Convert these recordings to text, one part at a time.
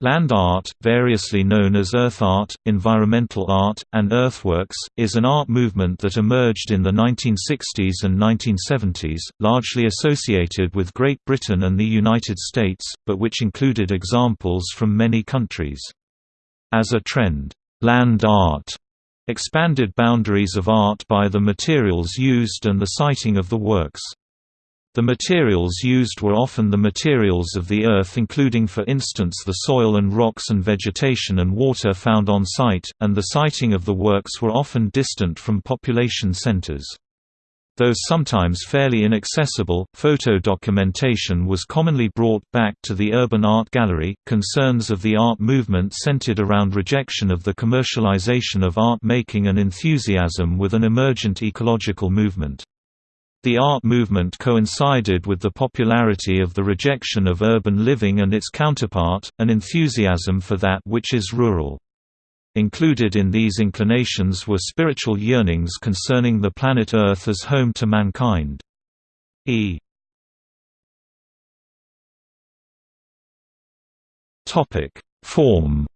Land art, variously known as earth art, environmental art, and earthworks, is an art movement that emerged in the 1960s and 1970s, largely associated with Great Britain and the United States, but which included examples from many countries. As a trend, land art expanded boundaries of art by the materials used and the siting of the works. The materials used were often the materials of the earth including for instance the soil and rocks and vegetation and water found on site, and the siting of the works were often distant from population centers. Though sometimes fairly inaccessible, photo documentation was commonly brought back to the urban art gallery. Concerns of the art movement centered around rejection of the commercialization of art making and enthusiasm with an emergent ecological movement. The art movement coincided with the popularity of the rejection of urban living and its counterpart, an enthusiasm for that which is rural. Included in these inclinations were spiritual yearnings concerning the planet Earth as home to mankind. E. Form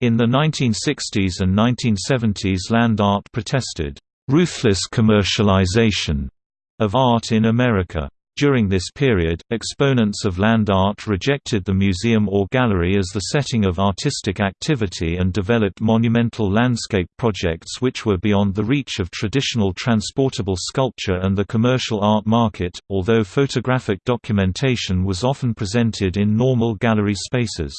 In the 1960s and 1970s land art protested, "...ruthless commercialization," of art in America. During this period, exponents of land art rejected the museum or gallery as the setting of artistic activity and developed monumental landscape projects which were beyond the reach of traditional transportable sculpture and the commercial art market, although photographic documentation was often presented in normal gallery spaces.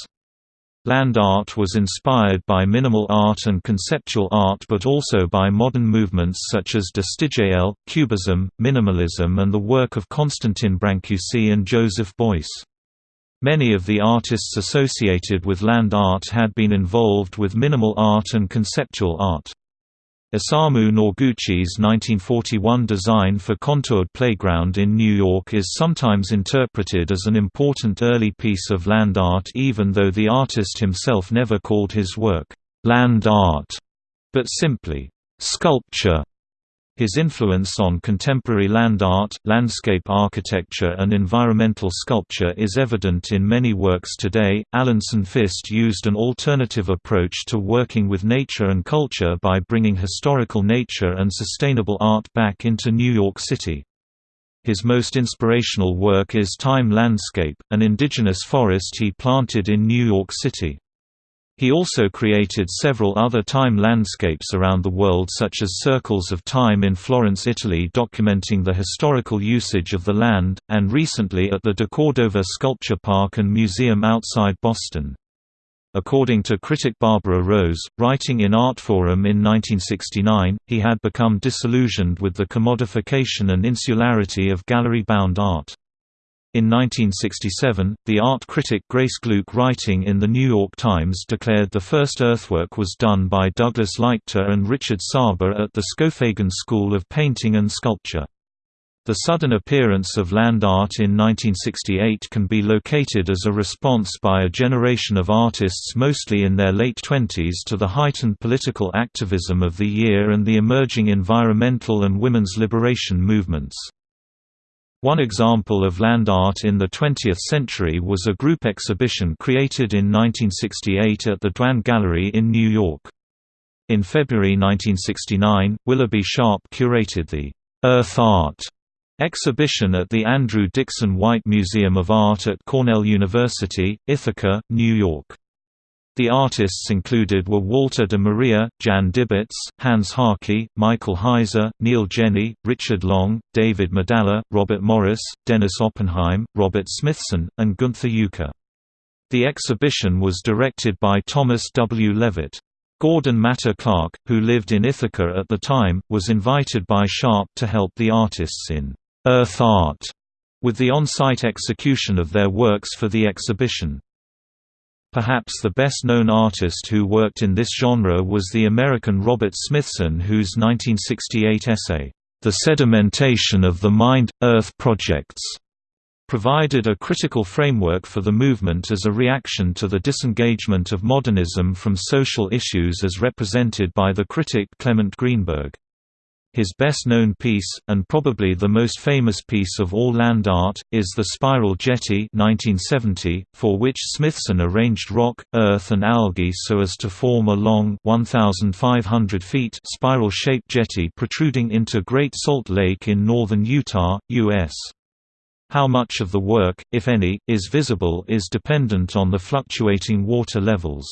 Land art was inspired by minimal art and conceptual art but also by modern movements such as Destitutio, Cubism, Minimalism and the work of Constantin Brancusi and Joseph Beuys. Many of the artists associated with land art had been involved with minimal art and conceptual art. Isamu Noguchi's 1941 design for Contoured Playground in New York is sometimes interpreted as an important early piece of land art even though the artist himself never called his work, "'land art' but simply, "'sculpture' His influence on contemporary land art, landscape architecture, and environmental sculpture is evident in many works today. Alan Sonfist used an alternative approach to working with nature and culture by bringing historical nature and sustainable art back into New York City. His most inspirational work is Time Landscape, an indigenous forest he planted in New York City. He also created several other time landscapes around the world such as Circles of Time in Florence, Italy documenting the historical usage of the land, and recently at the deCordova Sculpture Park and Museum outside Boston. According to critic Barbara Rose, writing in Artforum in 1969, he had become disillusioned with the commodification and insularity of gallery-bound art. In 1967, the art critic Grace Gluck writing in The New York Times declared the first earthwork was done by Douglas Leichter and Richard Saba at the Skowhegan School of Painting and Sculpture. The sudden appearance of land art in 1968 can be located as a response by a generation of artists mostly in their late twenties to the heightened political activism of the year and the emerging environmental and women's liberation movements. One example of land art in the 20th century was a group exhibition created in 1968 at the Dwan Gallery in New York. In February 1969, Willoughby Sharp curated the «Earth Art» exhibition at the Andrew Dickson White Museum of Art at Cornell University, Ithaca, New York. The artists included were Walter de Maria, Jan Dibbets, Hans Haacke, Michael Heizer, Neil Jenney, Richard Long, David Medalla, Robert Morris, Dennis Oppenheim, Robert Smithson, and Gunther Uecker. The exhibition was directed by Thomas W. Leavitt. Gordon Matta-Clark, who lived in Ithaca at the time, was invited by Sharp to help the artists in «Earth Art» with the on-site execution of their works for the exhibition. Perhaps the best-known artist who worked in this genre was the American Robert Smithson whose 1968 essay, The Sedimentation of the Mind-Earth Projects, provided a critical framework for the movement as a reaction to the disengagement of modernism from social issues as represented by the critic Clement Greenberg. His best-known piece, and probably the most famous piece of all land art, is the Spiral Jetty 1970, for which Smithson arranged rock, earth and algae so as to form a long 1,500 feet spiral-shaped jetty protruding into Great Salt Lake in northern Utah, U.S. How much of the work, if any, is visible is dependent on the fluctuating water levels.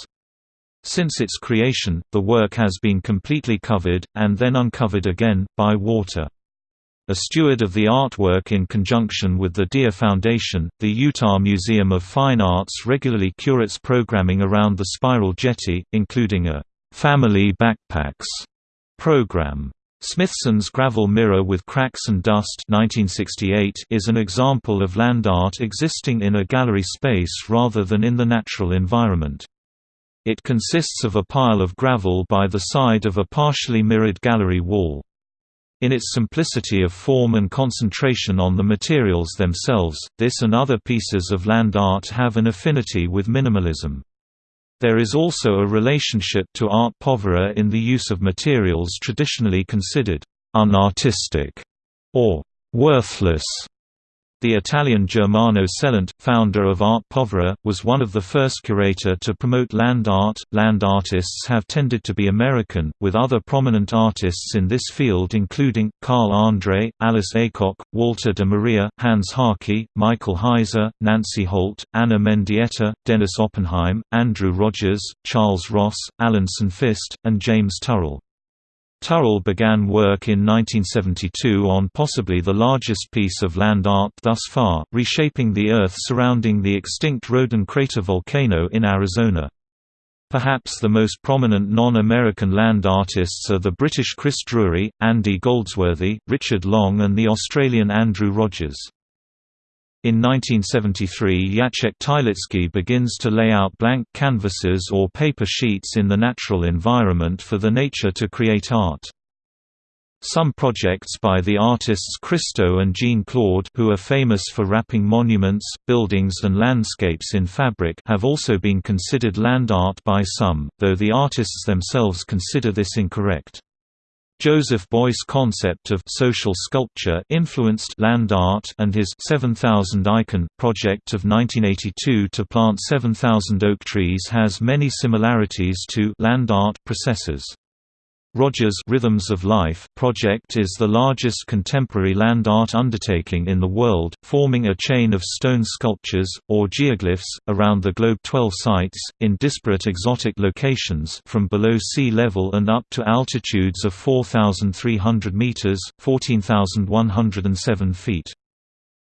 Since its creation, the work has been completely covered, and then uncovered again, by water. A steward of the artwork in conjunction with the Dia Foundation, the Utah Museum of Fine Arts regularly curates programming around the spiral jetty, including a «Family Backpacks» program. Smithson's Gravel Mirror with Cracks and Dust 1968 is an example of land art existing in a gallery space rather than in the natural environment. It consists of a pile of gravel by the side of a partially mirrored gallery wall. In its simplicity of form and concentration on the materials themselves, this and other pieces of land art have an affinity with minimalism. There is also a relationship to arte povera in the use of materials traditionally considered unartistic or worthless the Italian Germano Celant, founder of Arte Povera, was one of the first curator to promote land art. Land artists have tended to be American, with other prominent artists in this field including Carl Andre, Alice Aycock, Walter de Maria, Hans Haacke, Michael Heizer, Nancy Holt, Ana Mendieta, Dennis Oppenheim, Andrew Rogers, Charles Ross, Alan Sonfist, and James Turrell. Turrell began work in 1972 on possibly the largest piece of land art thus far, reshaping the Earth surrounding the extinct Roden crater volcano in Arizona. Perhaps the most prominent non-American land artists are the British Chris Drury, Andy Goldsworthy, Richard Long and the Australian Andrew Rogers. In 1973 Jacek Tylicki begins to lay out blank canvases or paper sheets in the natural environment for the nature to create art. Some projects by the artists Christo and Jeanne-Claude who are famous for wrapping monuments, buildings and landscapes in fabric have also been considered land art by some, though the artists themselves consider this incorrect. Joseph Beuys' concept of social sculpture influenced land art and his 7000 Eichen project of 1982 to plant 7000 oak trees has many similarities to land art processes. Rogers' Rhythms of Life project is the largest contemporary land art undertaking in the world, forming a chain of stone sculptures, or geoglyphs, around the globe. 12 sites, in disparate exotic locations from below sea level and up to altitudes of 4,300 meters 14,107 feet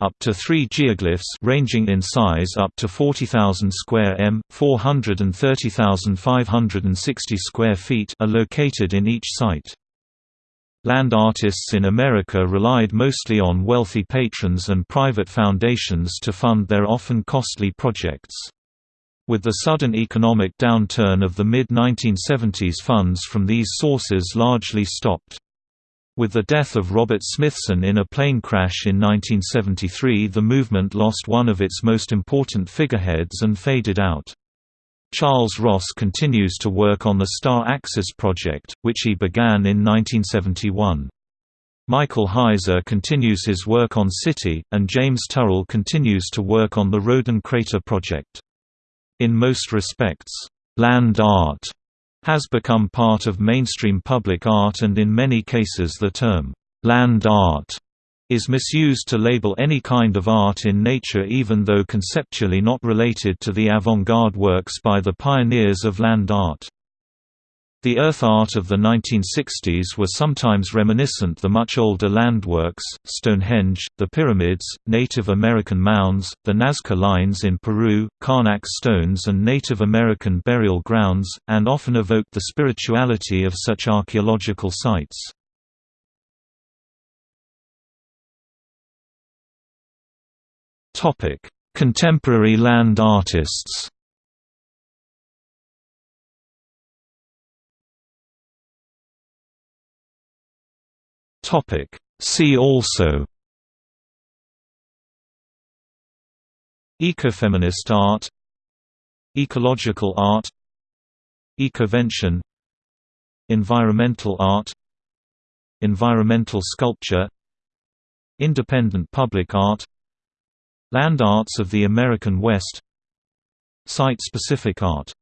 up to three geoglyphs ranging in size up to 40,000 square m, 430,560 square feet are located in each site. Land artists in America relied mostly on wealthy patrons and private foundations to fund their often costly projects. With the sudden economic downturn of the mid-1970s funds from these sources largely stopped. With the death of Robert Smithson in a plane crash in 1973 the movement lost one of its most important figureheads and faded out. Charles Ross continues to work on the Star Axis project, which he began in 1971. Michael Heizer continues his work on City, and James Turrell continues to work on the Roden Crater project. In most respects, land art has become part of mainstream public art and in many cases the term, land art, is misused to label any kind of art in nature even though conceptually not related to the avant-garde works by the pioneers of land art. The earth art of the 1960s were sometimes reminiscent the much older landworks, Stonehenge, the pyramids, Native American mounds, the Nazca lines in Peru, Carnac stones and Native American burial grounds, and often evoked the spirituality of such archaeological sites. Contemporary land artists Topic. See also. Ecofeminist art. Ecological art. Ecovention. Environmental art. Environmental sculpture. Independent public art. Land arts of the American West. Site-specific art